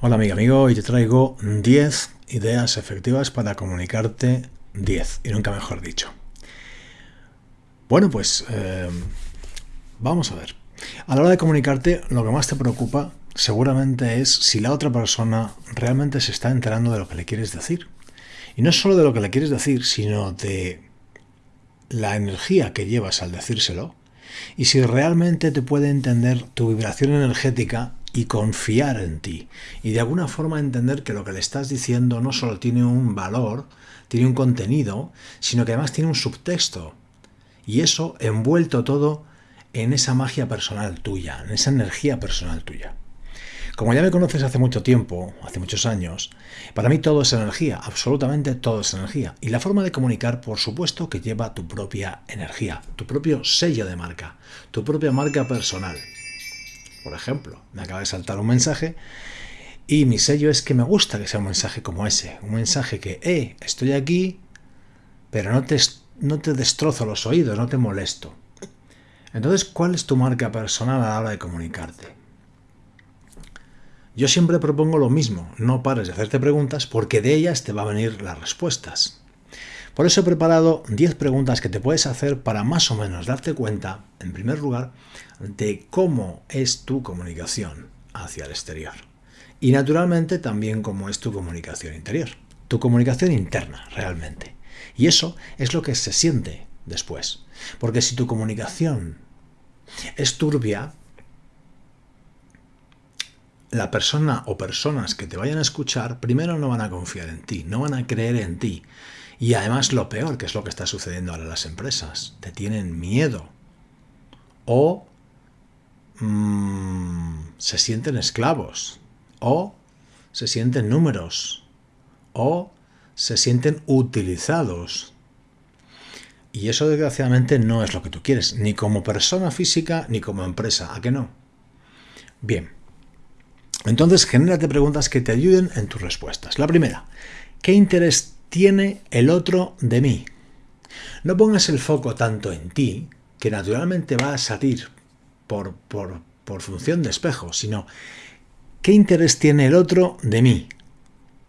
Hola amiga, amigo, hoy te traigo 10 ideas efectivas para comunicarte 10, y nunca mejor dicho. Bueno, pues eh, vamos a ver. A la hora de comunicarte, lo que más te preocupa seguramente es si la otra persona realmente se está enterando de lo que le quieres decir. Y no solo de lo que le quieres decir, sino de la energía que llevas al decírselo y si realmente te puede entender tu vibración energética y confiar en ti. Y de alguna forma entender que lo que le estás diciendo no solo tiene un valor, tiene un contenido, sino que además tiene un subtexto. Y eso envuelto todo en esa magia personal tuya, en esa energía personal tuya. Como ya me conoces hace mucho tiempo, hace muchos años, para mí todo es energía, absolutamente todo es energía. Y la forma de comunicar, por supuesto, que lleva tu propia energía, tu propio sello de marca, tu propia marca personal. Por ejemplo, me acaba de saltar un mensaje y mi sello es que me gusta que sea un mensaje como ese. Un mensaje que, eh, estoy aquí, pero no te, no te destrozo los oídos, no te molesto. Entonces, ¿cuál es tu marca personal a la hora de comunicarte? Yo siempre propongo lo mismo, no pares de hacerte preguntas porque de ellas te van a venir las respuestas. Por eso he preparado 10 preguntas que te puedes hacer para más o menos darte cuenta, en primer lugar, de cómo es tu comunicación hacia el exterior. Y naturalmente también cómo es tu comunicación interior. Tu comunicación interna, realmente. Y eso es lo que se siente después. Porque si tu comunicación es turbia, la persona o personas que te vayan a escuchar primero no van a confiar en ti, no van a creer en ti, y además lo peor, que es lo que está sucediendo ahora en las empresas, te tienen miedo. O mm, se sienten esclavos. O se sienten números. O se sienten utilizados. Y eso desgraciadamente no es lo que tú quieres, ni como persona física ni como empresa. ¿A qué no? Bien. Entonces, genérate preguntas que te ayuden en tus respuestas. La primera, ¿qué interés tiene el otro de mí? No pongas el foco tanto en ti, que naturalmente va a salir por, por, por función de espejo, sino ¿qué interés tiene el otro de mí?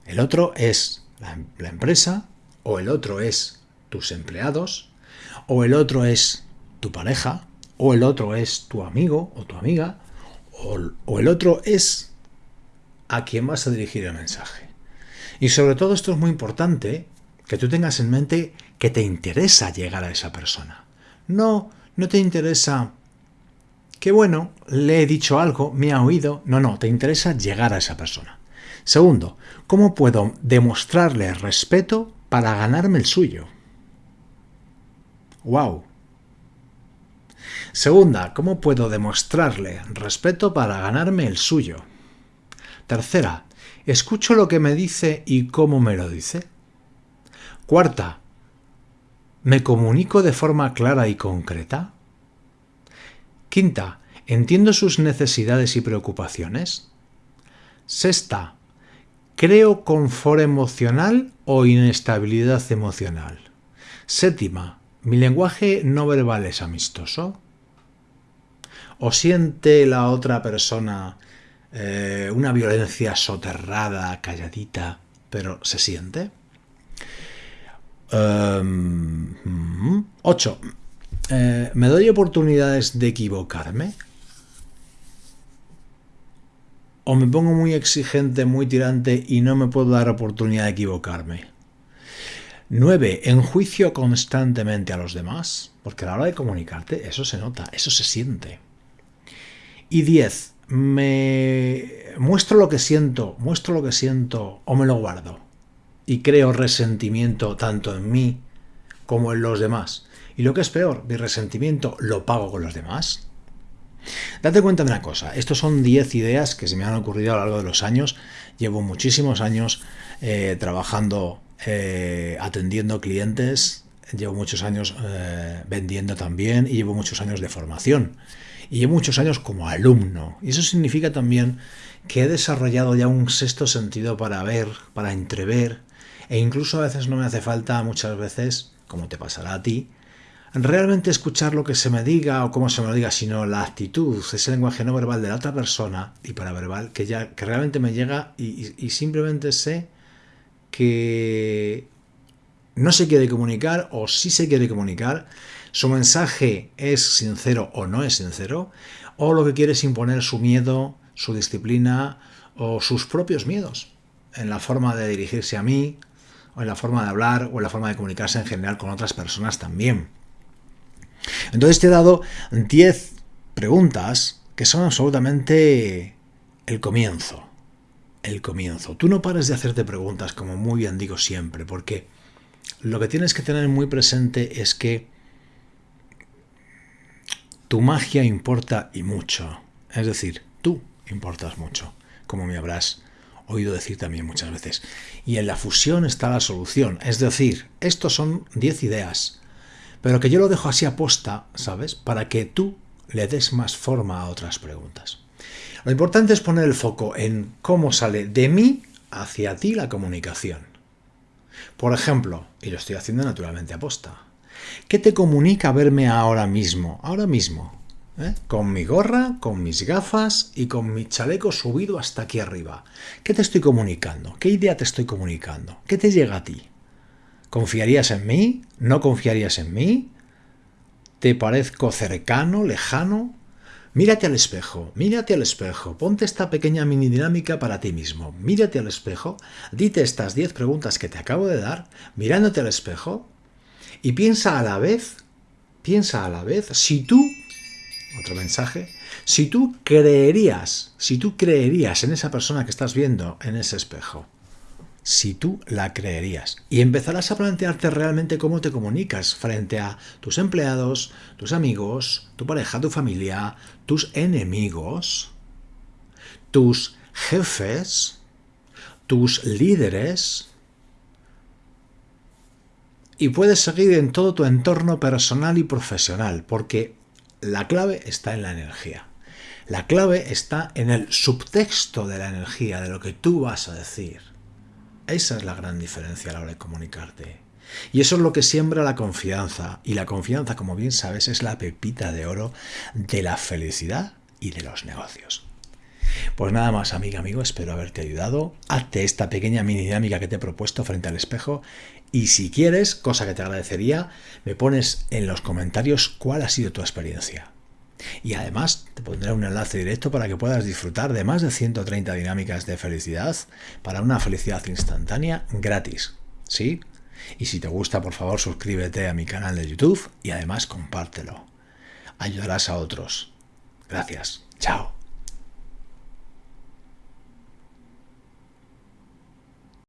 El otro es la, empresa, o el otro es tus empleados, o el otro es tu pareja, o el otro es tu amigo o tu amiga, o, o el otro es a quien vas a dirigir el mensaje. Y sobre todo esto es muy importante, que tú tengas en mente que te interesa llegar a esa persona. No, no te interesa que bueno, le he dicho algo, me ha oído. No, no, te interesa llegar a esa persona. Segundo, ¿cómo puedo demostrarle respeto para ganarme el suyo? ¡Wow! Segunda, ¿cómo puedo demostrarle respeto para ganarme el suyo? Tercera, ¿Escucho lo que me dice y cómo me lo dice? Cuarta, ¿me comunico de forma clara y concreta? Quinta, ¿entiendo sus necesidades y preocupaciones? Sexta, ¿creo confort emocional o inestabilidad emocional? Séptima, ¿mi lenguaje no verbal es amistoso? ¿O siente la otra persona eh, una violencia soterrada, calladita, pero se siente. 8. Em, eh, ¿Me doy oportunidades de equivocarme? ¿O me pongo muy exigente, muy tirante y no me puedo dar oportunidad de equivocarme? 9. ¿Enjuicio constantemente a los demás? Porque a la hora de comunicarte eso se nota, eso se siente. Y 10 me muestro lo que siento, muestro lo que siento o me lo guardo y creo resentimiento tanto en mí como en los demás. Y lo que es peor, mi resentimiento lo pago con los demás. Date cuenta de una cosa, estos son 10 ideas que se me han ocurrido a lo largo de los años. Llevo muchísimos años eh, trabajando, eh, atendiendo clientes, llevo muchos años eh, vendiendo también y llevo muchos años de formación y llevo muchos años como alumno. Y eso significa también que he desarrollado ya un sexto sentido para ver, para entrever, e incluso a veces no me hace falta, muchas veces, como te pasará a ti, realmente escuchar lo que se me diga o cómo se me lo diga, sino la actitud, ese lenguaje no verbal de la otra persona y paraverbal que ya que realmente me llega y, simplemente sé que no se quiere comunicar o sí se quiere comunicar, su mensaje es sincero o no es sincero, o lo que quiere es imponer su miedo, su disciplina o sus propios miedos en la forma de dirigirse a mí, o en la forma de hablar, o en la forma de comunicarse en general con otras personas también. Entonces te he dado 10 preguntas que son absolutamente el comienzo. El comienzo. Tú no pares de hacerte preguntas, como muy bien digo siempre, porque lo que tienes que tener muy presente es que tu magia importa y mucho. Es decir, tú importas mucho, como me habrás oído decir también muchas veces. Y en la fusión está la solución. Es decir, estos son 10 ideas pero que yo lo dejo así a posta, ¿sabes? Para que tú le des más forma a otras preguntas. Lo importante es poner el foco en cómo sale de mí hacia ti la comunicación. Por ejemplo, y lo estoy haciendo naturalmente a posta, ¿qué te comunica verme ahora mismo? Ahora mismo. ¿eh? Con mi gorra, con mis gafas y con mi chaleco subido hasta aquí arriba. ¿Qué te estoy comunicando? ¿Qué idea te estoy comunicando? ¿Qué te llega a ti? ¿Confiarías en mí? ¿No confiarías en mí? ¿Te parezco cercano, lejano? Mírate al espejo, mírate al espejo, ponte esta pequeña mini dinámica para ti mismo. Mírate al espejo, dite estas 10 preguntas que te acabo de dar, mirándote al espejo, y piensa a la vez, piensa a la vez, si tú, otro mensaje, si tú creerías, si tú creerías en esa persona que estás viendo en ese espejo si tú la creerías. Y empezarás a plantearte realmente cómo te comunicas frente a tus empleados, tus amigos, tu pareja, tu familia, tus enemigos, tus jefes, tus líderes. Y puedes seguir en todo tu entorno personal y profesional, porque la clave está en la energía. La clave está en el subtexto de la energía, de lo que tú vas a decir. Esa es la gran diferencia a la hora de comunicarte. Y eso es lo que siembra la confianza. Y la confianza, como bien sabes, es la pepita de oro de la felicidad y de los negocios. Pues nada más, amiga, amigo, espero haberte ayudado. Hazte esta pequeña mini dinámica que te he propuesto frente al espejo. Y si quieres, cosa que te agradecería, me pones en los comentarios cuál ha sido tu experiencia. Y además te pondré un enlace directo para que puedas disfrutar de más de 130 dinámicas de felicidad para una felicidad instantánea gratis. ¿Sí? Y si te gusta, por favor, suscríbete a mi canal de YouTube y además compártelo. Ayudarás a otros. Gracias. Chao.